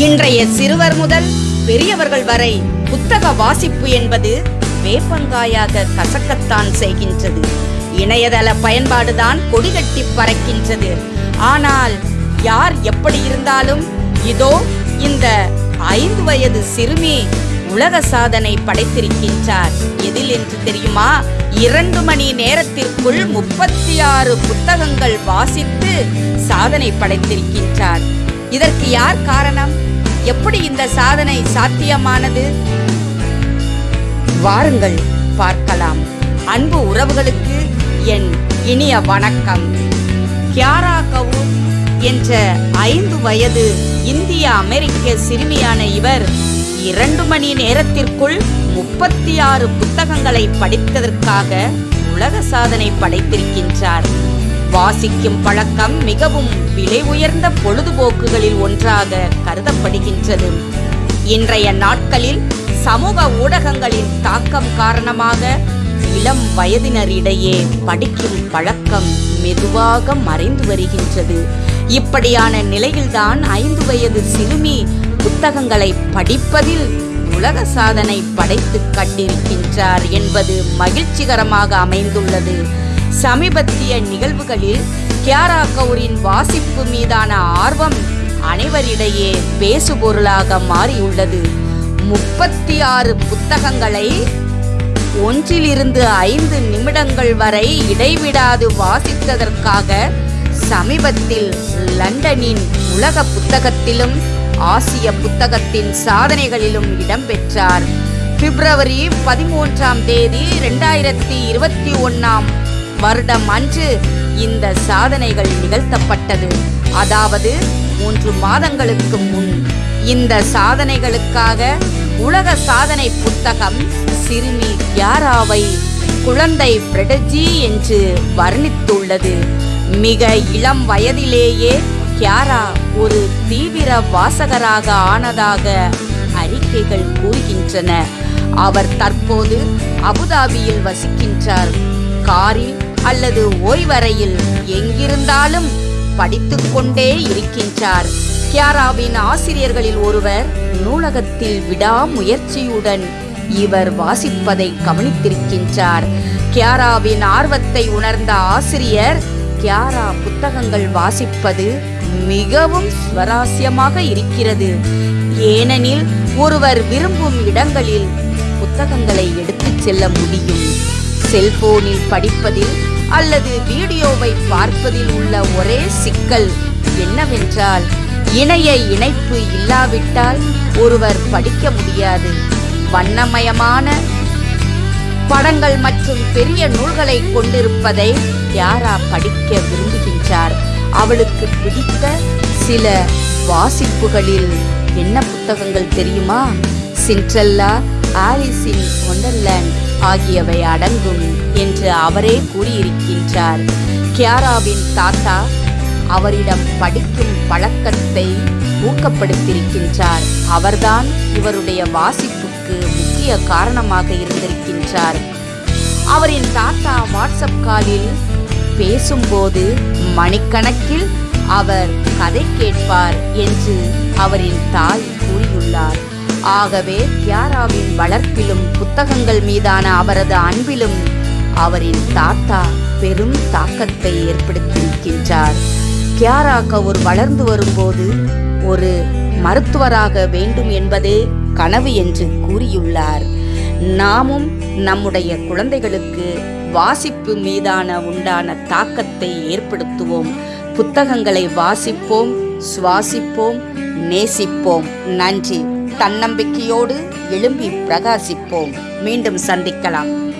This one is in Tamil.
இன்றைய சிறுவர் முதல் பெரியவர்கள் வரை புத்தக வாசிப்பு என்பது வேப்பங்காயாக கசக்கத்தான் செய்கின்றது. இணையதள பயன்பாடுதான் கொடிகட்டி பறக்கின்றது. ஆனால் யார் எப்படி இருந்தாலும் இதோ இந்த ஐந்து வயது சிறுமி உலக சாதனை படைத்திருக்கின்றார். எதில் என்று தெரியுமா? இரண்டு மணி நேரத்திற்குள் முப்பத்தி ஆறு புத்தகங்கள் வாசித்து சாதனை படைத்திருக்கின்றார். இதற்கு யார் காரணம்? எப்படி இந்த சாதனை சாத்தியமானது? வாருங்கள் பார்க்கலாம். அன்பு உறவுகளுக்கு என் இனிய வணக்கம். கியாரா கவுர் என்ற ஐந்து வயது இந்திய அமெரிக்க சிறுமியான இவர் இரண்டு மணி நேரத்திற்குள் முப்பத்தி ஆறு புத்தகங்களை படித்ததற்காக உலக சாதனை படைத்திருக்கின்றார். வாசிக்கும் பழக்கம் மிகவும் விலை உயர்ந்த பொழுதுபோக்குகளில் ஒன்றாக கருதப்படுகின்றது. இன்றைய நாட்களில் சமூக ஊடகங்களின் தாக்கம் காரணமாக இளம் வயதினரிடையே படிக்கும் பழக்கம் மெதுவாக மறைந்து வருகின்றது. இப்படியான நிலையில்தான் ஐந்து வயது சிறுமி புத்தகங்களை படிப்பதில் உலக சாதனை படைத்து கண்டிருக்கின்றார் என்பது மகிழ்ச்சிகரமாக அமைந்துள்ளது. சமீபத்திய நிகழ்வுகளில் கியாரா கவுரின் வாசிப்பு மீதான ஆர்வம் அனைவரிடையே பேசுபொருளாக மாறியுள்ளது. முப்பத்தி ஆறு புத்தகங்களை ஒன்றிலிருந்து ஐந்து நிமிடங்கள் வரை இடைவிடாது வாசித்ததற்காக சமீபத்தில் லண்டனின் உலக புத்தகத்திலும் ஆசிய புத்தகத்தின் சாதனைகளிலும் இடம்பெற்றார். பிப்ரவரி பதிமூன்றாம் தேதி ரெண்டாயிரத்தி இருபத்தி ஒன்னாம் வருடம் அன்று இந்த சாதனைகள் நிகழ்த்தப்பட்டது. அதாவது மூன்று மாதங்களுக்கு முன் இந்த சாதனைகளுக்காக உலக சாதனை புத்தகம் சிறுமி யாராவை குழந்தை பிரடஜி என்று வர்ணித்துள்ளது. மிக இளம் வயதிலேயே கியாரா ஒரு தீவிர வாசகராக ஆனதாக அறிக்கைகள் கூறுகின்றன. அவர் தற்போது அபுதாபியில் வசிக்கின்றார். காரில் அல்லது ஓய்வறையில் எங்கிருந்தாலும் படித்துக்கொண்டே இருக்கின்றார். கியாராவின் ஆசிரியர்களில் ஒருவர் நூலகத்தில் விடாமுயற்சியுடன் இவர் வாசிப்பதை கவனித்திருக்கின்றார். கியாராவின் ஆர்வத்தை உணர்ந்த ஆசிரியர் கியாரா புத்தகங்கள் வாசிப்பது மிகவும் சுவராசியமாக இருக்கிறது. ஏனெனில் ஒருவர் விரும்பும் இடங்களில் புத்தகங்களை எடுத்துச் செல்ல முடியும். செல்போனில் படிப்பதில் அல்லது வீடியோவை பார்ப்பதில் உள்ள ஒரே சிக்கல் என்னவென்றால் இணைய இணைப்பு இல்லாவிட்டால் ஒருவர் படிக்க முடியாது. வண்ணமயமான படங்கள் மற்றும் பெரிய நூல்களை கொண்டிருப்பதை யாரா படிக்க விரும்புகின்றார்? அவளுக்கு பிடித்த சில வாசிப்புகளில் என்ன புத்தகங்கள் தெரியுமா? சிண்ட்ரல்லா ஆலிஸ் கொண்டல்ல ஆகியவை அடங்கும் என்று அவரே கூறியிருக்கின்றார். கியாராவின் தாத்தா அவரிடம் படிக்கும் பழக்கத்தை ஊக்கப்படுத்தியிருக்கின்றார். அவர்தான் இவருடைய வாசிப்புக்கு முக்கிய காரணமாக இருந்திருக்கின்றார். அவரின் தாத்தா வாட்ஸ்அப் காலில் பேசும்போது மணிக்கணக்கில் அவர் கதை கேட்பார் என்று அவரின் தாய் கூறியுள்ளார். ஆகவே கியாராவின் வளர்ப்பிலும் புத்தகங்கள் மீதான அவரது அன்பிலும் அவரின் தாத்தா பெரும் தாக்கத்தை ஏற்படுத்தியிருக்கின்றார். கியாரா கவுர் வளர்ந்து வரும்போது ஒரு மருத்துவராக வேண்டும் என்பதே கனவு என்று கூறியுள்ளார். நாமும் நம்முடைய குழந்தைகளுக்கு வாசிப்பு மீதான உண்டான தாக்கத்தை ஏற்படுத்துவோம். புத்தகங்களை வாசிப்போம் சுவாசிப்போம் நேசிப்போம். நன்றி. தன்னம்பிக்கையோடு எழும்பி பிரகாசிப்போம். மீண்டும் சந்திக்கலாம்.